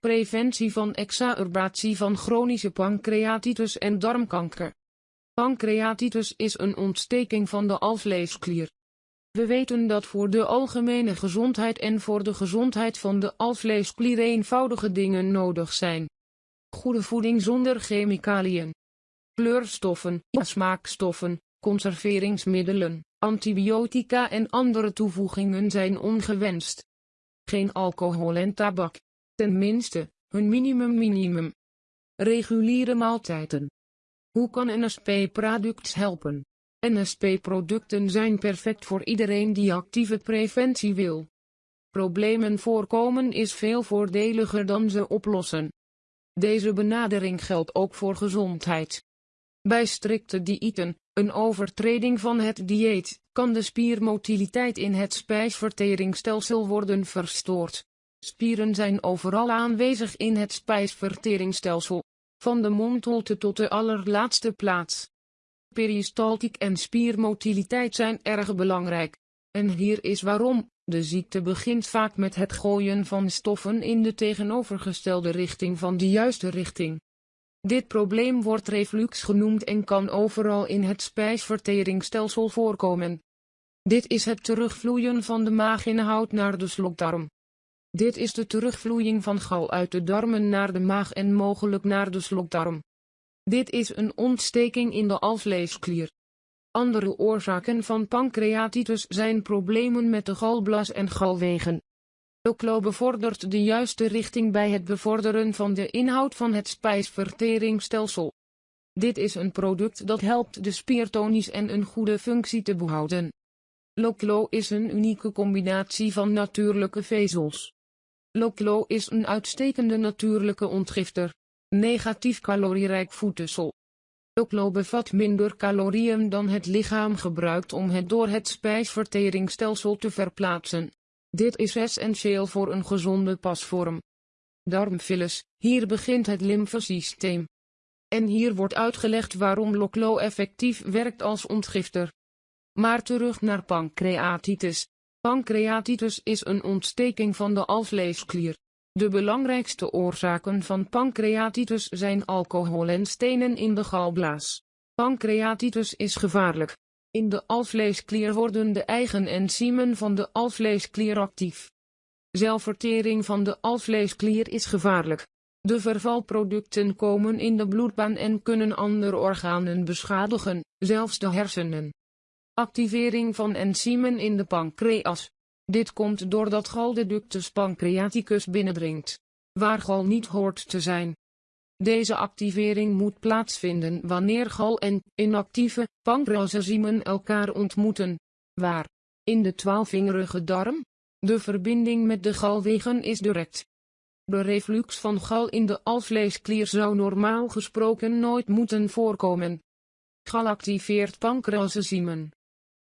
Preventie van exacerbatie van chronische pancreatitis en darmkanker. Pancreatitis is een ontsteking van de alvleesklier. We weten dat voor de algemene gezondheid en voor de gezondheid van de alvleesklier eenvoudige dingen nodig zijn. Goede voeding zonder chemicaliën. Kleurstoffen, smaakstoffen, conserveringsmiddelen, antibiotica en andere toevoegingen zijn ongewenst. Geen alcohol en tabak. Tenminste, hun minimum minimum. Reguliere maaltijden. Hoe kan NSP-products helpen? NSP-producten zijn perfect voor iedereen die actieve preventie wil. Problemen voorkomen is veel voordeliger dan ze oplossen. Deze benadering geldt ook voor gezondheid. Bij strikte diëten, een overtreding van het dieet, kan de spiermotiliteit in het spijsverteringsstelsel worden verstoord. Spieren zijn overal aanwezig in het spijsverteringsstelsel, van de mondholte tot de allerlaatste plaats. Peristaltiek en spiermotiliteit zijn erg belangrijk. En hier is waarom. De ziekte begint vaak met het gooien van stoffen in de tegenovergestelde richting van de juiste richting. Dit probleem wordt reflux genoemd en kan overal in het spijsverteringsstelsel voorkomen. Dit is het terugvloeien van de maaginhoud naar de slokdarm. Dit is de terugvloeiing van gal uit de darmen naar de maag en mogelijk naar de slokdarm. Dit is een ontsteking in de alvleesklier. Andere oorzaken van pancreatitis zijn problemen met de galblas en galwegen. Oclo bevordert de juiste richting bij het bevorderen van de inhoud van het spijsverteringsstelsel. Dit is een product dat helpt de spiertonies en een goede functie te behouden. Loclo is een unieke combinatie van natuurlijke vezels. Loclo is een uitstekende natuurlijke ontgifter. Negatief calorierijk voedsel. Loclo bevat minder calorieën dan het lichaam gebruikt om het door het spijsverteringsstelsel te verplaatsen. Dit is essentieel voor een gezonde pasvorm. Darmfilus, hier begint het lymfesysteem. En hier wordt uitgelegd waarom Loclo effectief werkt als ontgifter. Maar terug naar pancreatitis. Pancreatitis is een ontsteking van de alvleesklier. De belangrijkste oorzaken van pancreatitis zijn alcohol en stenen in de galblaas. Pancreatitis is gevaarlijk. In de alvleesklier worden de eigen enzymen van de alvleesklier actief. Zelfvertering van de alvleesklier is gevaarlijk. De vervalproducten komen in de bloedbaan en kunnen andere organen beschadigen, zelfs de hersenen. Activering van enzymen in de pancreas. Dit komt doordat gal de ductus pancreaticus binnendringt, waar gal niet hoort te zijn. Deze activering moet plaatsvinden wanneer gal en inactieve pancreasenzymen elkaar ontmoeten. Waar? In de twaalfvingerige darm? De verbinding met de galwegen is direct. De reflux van gal in de alvleesklier zou normaal gesproken nooit moeten voorkomen. Gal activeert pancreasenzymen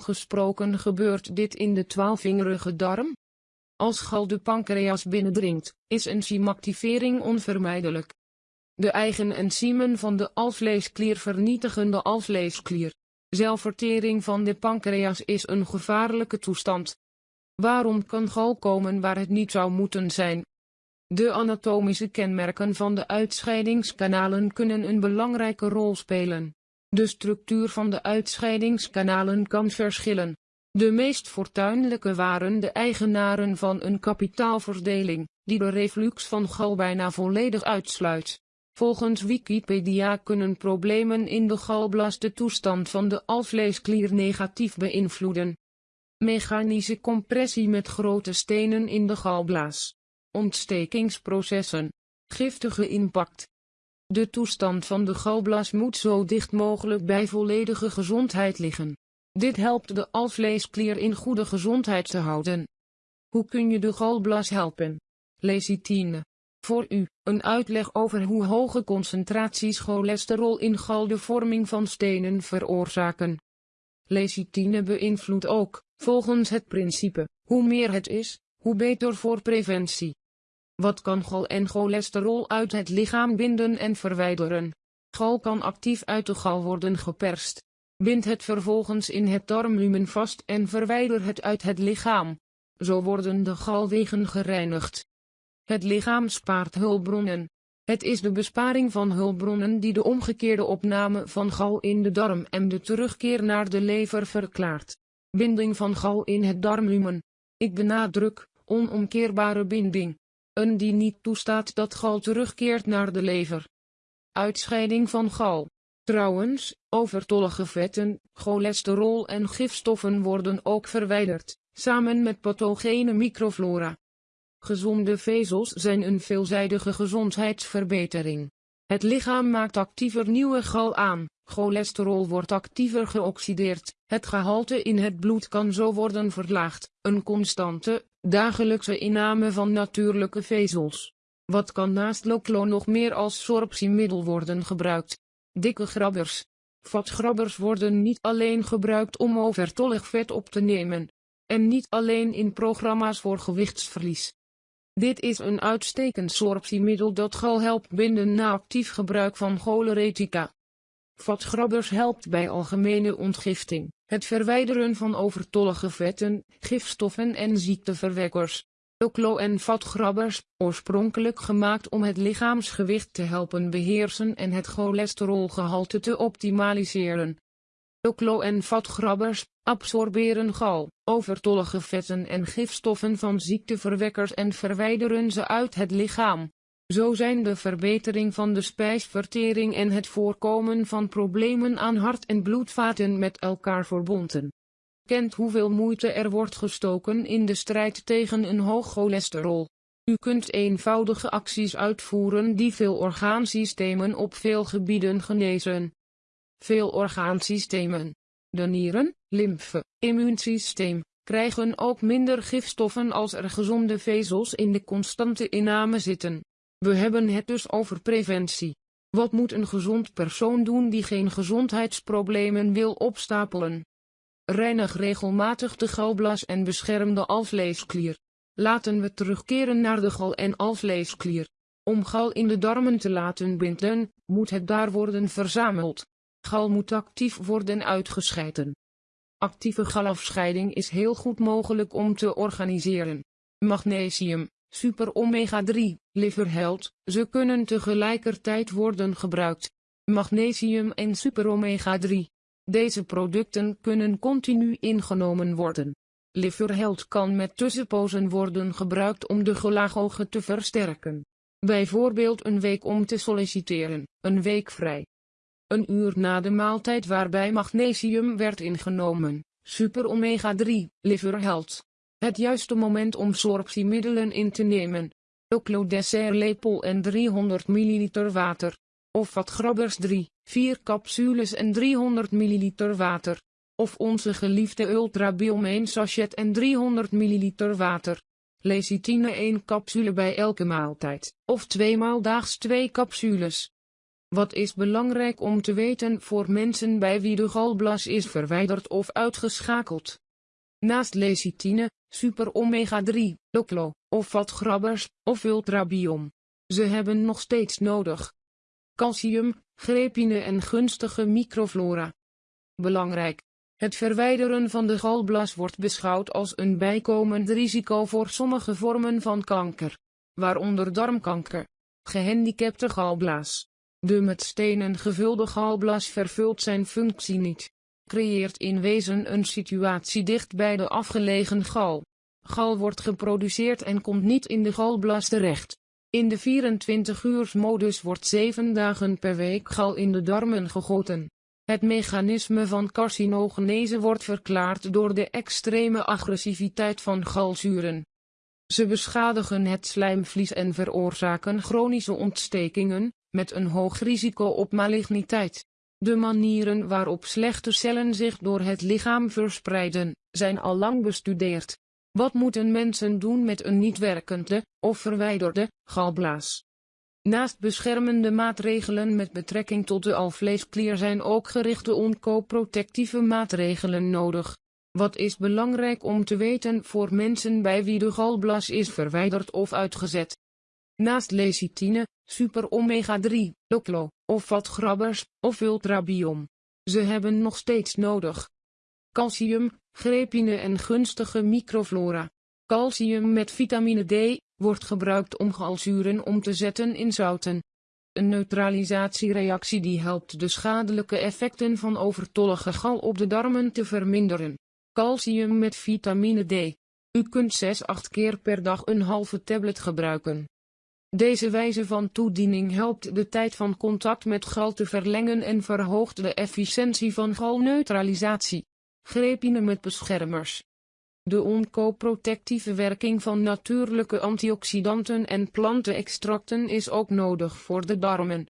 gesproken gebeurt dit in de twaalfvingerige darm. Als gal de pancreas binnendringt, is enzymactivering onvermijdelijk. De eigen enzymen van de alvleesklier vernietigen de alvleesklier. Zelfvertering van de pancreas is een gevaarlijke toestand. Waarom kan gal komen waar het niet zou moeten zijn? De anatomische kenmerken van de uitscheidingskanalen kunnen een belangrijke rol spelen. De structuur van de uitscheidingskanalen kan verschillen. De meest fortuinlijke waren de eigenaren van een kapitaalverdeling, die de reflux van gal bijna volledig uitsluit. Volgens Wikipedia kunnen problemen in de galblas de toestand van de alvleesklier negatief beïnvloeden. Mechanische compressie met grote stenen in de galblaas. Ontstekingsprocessen. Giftige impact. De toestand van de galblas moet zo dicht mogelijk bij volledige gezondheid liggen. Dit helpt de alvleesklier in goede gezondheid te houden. Hoe kun je de galblas helpen? Lecitine. Voor u, een uitleg over hoe hoge concentraties cholesterol in gal de vorming van stenen veroorzaken. Lecitine beïnvloedt ook, volgens het principe, hoe meer het is, hoe beter voor preventie. Wat kan gal en cholesterol uit het lichaam binden en verwijderen? Gal kan actief uit de gal worden geperst. Bind het vervolgens in het darmlumen vast en verwijder het uit het lichaam. Zo worden de galwegen gereinigd. Het lichaam spaart hulpbronnen. Het is de besparing van hulpbronnen die de omgekeerde opname van gal in de darm en de terugkeer naar de lever verklaart. Binding van gal in het darmlumen. Ik benadruk, onomkeerbare binding. Een die niet toestaat dat gal terugkeert naar de lever. Uitscheiding van gal. Trouwens, overtollige vetten, cholesterol en gifstoffen worden ook verwijderd, samen met pathogene microflora. Gezonde vezels zijn een veelzijdige gezondheidsverbetering. Het lichaam maakt actiever nieuwe gal aan, cholesterol wordt actiever geoxideerd, het gehalte in het bloed kan zo worden verlaagd, een constante, dagelijkse inname van natuurlijke vezels. Wat kan naast Loclo nog meer als sorptiemiddel worden gebruikt? Dikke grabbers. Vatgrabbers worden niet alleen gebruikt om overtollig vet op te nemen. En niet alleen in programma's voor gewichtsverlies. Dit is een uitstekend sorptiemiddel dat gal helpt binden na actief gebruik van choleretica. Vatgrabbers helpt bij algemene ontgifting, het verwijderen van overtollige vetten, gifstoffen en ziekteverwekkers. Oklo en vatgrabbers, oorspronkelijk gemaakt om het lichaamsgewicht te helpen beheersen en het cholesterolgehalte te optimaliseren. Oklo en vatgrabbers absorberen gal, overtollige vetten en gifstoffen van ziekteverwekkers en verwijderen ze uit het lichaam. Zo zijn de verbetering van de spijsvertering en het voorkomen van problemen aan hart- en bloedvaten met elkaar verbonden. Kent hoeveel moeite er wordt gestoken in de strijd tegen een hoog cholesterol. U kunt eenvoudige acties uitvoeren die veel orgaansystemen op veel gebieden genezen. Veel orgaansystemen, de nieren, lymfe, immuunsysteem, krijgen ook minder gifstoffen als er gezonde vezels in de constante inname zitten. We hebben het dus over preventie. Wat moet een gezond persoon doen die geen gezondheidsproblemen wil opstapelen? Reinig regelmatig de galblas en bescherm de alvleesklier. Laten we terugkeren naar de gal- en alvleesklier. Om gal in de darmen te laten binden, moet het daar worden verzameld. Gal moet actief worden uitgescheiden. Actieve galafscheiding is heel goed mogelijk om te organiseren. Magnesium, super omega 3, liverheld, ze kunnen tegelijkertijd worden gebruikt. Magnesium en super omega 3. Deze producten kunnen continu ingenomen worden. Liverheld kan met tussenpozen worden gebruikt om de gelagogen te versterken. Bijvoorbeeld een week om te solliciteren, een week vrij. Een uur na de maaltijd waarbij magnesium werd ingenomen, super omega 3, liverheld. Het juiste moment om sorptiemiddelen in te nemen. Oclodessert lepel en 300 ml water. Of wat grabbers 3, 4 capsules en 300 ml water. Of onze geliefde Ultra Biome sachet en 300 ml water. Lecithine 1 capsule bij elke maaltijd, of tweemaal daags 2 capsules. Wat is belangrijk om te weten voor mensen bij wie de galblas is verwijderd of uitgeschakeld? Naast lecithine, super omega 3, loclo, of vatgrabbers, of ultrabiom. Ze hebben nog steeds nodig. Calcium, grepine en gunstige microflora. Belangrijk. Het verwijderen van de galblas wordt beschouwd als een bijkomend risico voor sommige vormen van kanker, waaronder darmkanker, gehandicapte galblaas. De met stenen gevulde galblas vervult zijn functie niet creëert in wezen een situatie dicht bij de afgelegen gal. Gal wordt geproduceerd en komt niet in de galblas terecht. In de 24-uursmodus wordt 7 dagen per week gal in de darmen gegoten. Het mechanisme van carcinogenese wordt verklaard door de extreme agressiviteit van galzuren. Ze beschadigen het slijmvlies en veroorzaken chronische ontstekingen, met een hoog risico op maligniteit. De manieren waarop slechte cellen zich door het lichaam verspreiden, zijn al lang bestudeerd. Wat moeten mensen doen met een niet werkende, of verwijderde, galblaas? Naast beschermende maatregelen met betrekking tot de alvleesklier zijn ook gerichte onkoprotectieve maatregelen nodig. Wat is belangrijk om te weten voor mensen bij wie de galblas is verwijderd of uitgezet? Naast lecithine, super omega 3, loclo, of vatgrabbers, of ultrabiom. Ze hebben nog steeds nodig. Calcium, grepine en gunstige microflora. Calcium met vitamine D, wordt gebruikt om galzuren om te zetten in zouten. Een neutralisatiereactie die helpt de schadelijke effecten van overtollige gal op de darmen te verminderen. Calcium met vitamine D. U kunt 6-8 keer per dag een halve tablet gebruiken. Deze wijze van toediening helpt de tijd van contact met gal te verlengen en verhoogt de efficiëntie van galneutralisatie. Grepine met beschermers. De oncoprotectieve werking van natuurlijke antioxidanten en plantenextracten is ook nodig voor de darmen.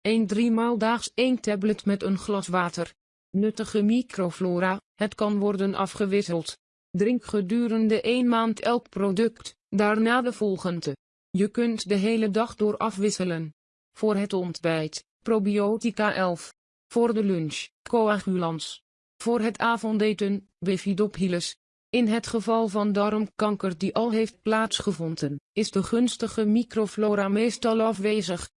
1 3 maal daags 1 tablet met een glas water. Nuttige microflora, het kan worden afgewisseld. Drink gedurende 1 maand elk product, daarna de volgende. Je kunt de hele dag door afwisselen. Voor het ontbijt, probiotica 11. Voor de lunch, coagulans. Voor het avondeten, bifidobhilus. In het geval van darmkanker die al heeft plaatsgevonden, is de gunstige microflora meestal afwezig.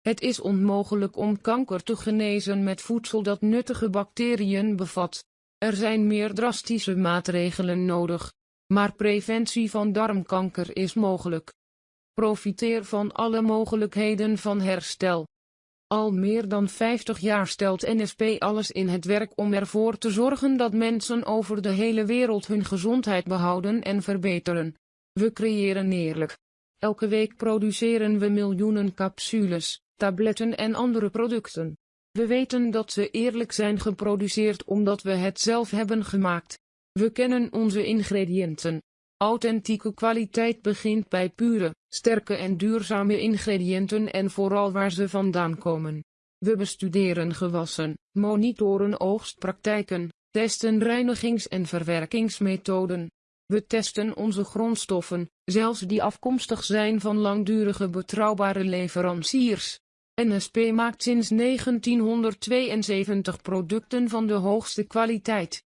Het is onmogelijk om kanker te genezen met voedsel dat nuttige bacteriën bevat. Er zijn meer drastische maatregelen nodig. Maar preventie van darmkanker is mogelijk. Profiteer van alle mogelijkheden van herstel. Al meer dan 50 jaar stelt NSP alles in het werk om ervoor te zorgen dat mensen over de hele wereld hun gezondheid behouden en verbeteren. We creëren eerlijk. Elke week produceren we miljoenen capsules, tabletten en andere producten. We weten dat ze eerlijk zijn geproduceerd omdat we het zelf hebben gemaakt. We kennen onze ingrediënten. Authentieke kwaliteit begint bij pure, sterke en duurzame ingrediënten en vooral waar ze vandaan komen. We bestuderen gewassen, monitoren oogstpraktijken, testen reinigings- en verwerkingsmethoden. We testen onze grondstoffen, zelfs die afkomstig zijn van langdurige betrouwbare leveranciers. NSP maakt sinds 1972 producten van de hoogste kwaliteit.